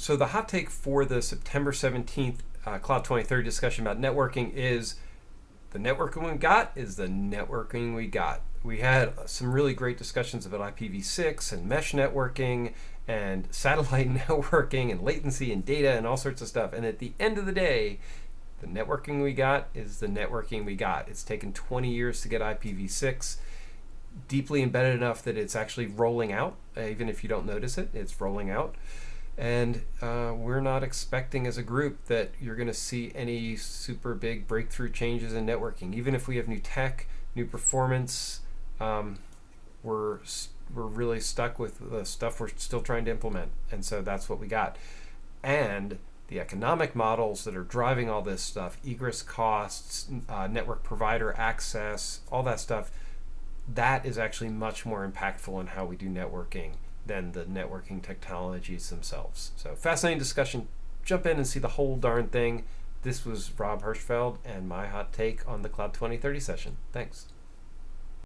So the hot take for the September 17th uh, Cloud 2030 discussion about networking is the networking we got is the networking we got. We had some really great discussions about IPv6 and mesh networking and satellite networking and latency and data and all sorts of stuff. And at the end of the day, the networking we got is the networking we got. It's taken 20 years to get IPv6 deeply embedded enough that it's actually rolling out, even if you don't notice it, it's rolling out. And uh, we're not expecting as a group that you're going to see any super big breakthrough changes in networking. Even if we have new tech, new performance, um, we're, we're really stuck with the stuff we're still trying to implement. And so that's what we got. And the economic models that are driving all this stuff, egress costs, uh, network provider access, all that stuff, that is actually much more impactful in how we do networking than the networking technologies themselves. So fascinating discussion. Jump in and see the whole darn thing. This was Rob Hirschfeld and my hot take on the Cloud 2030 session. Thanks.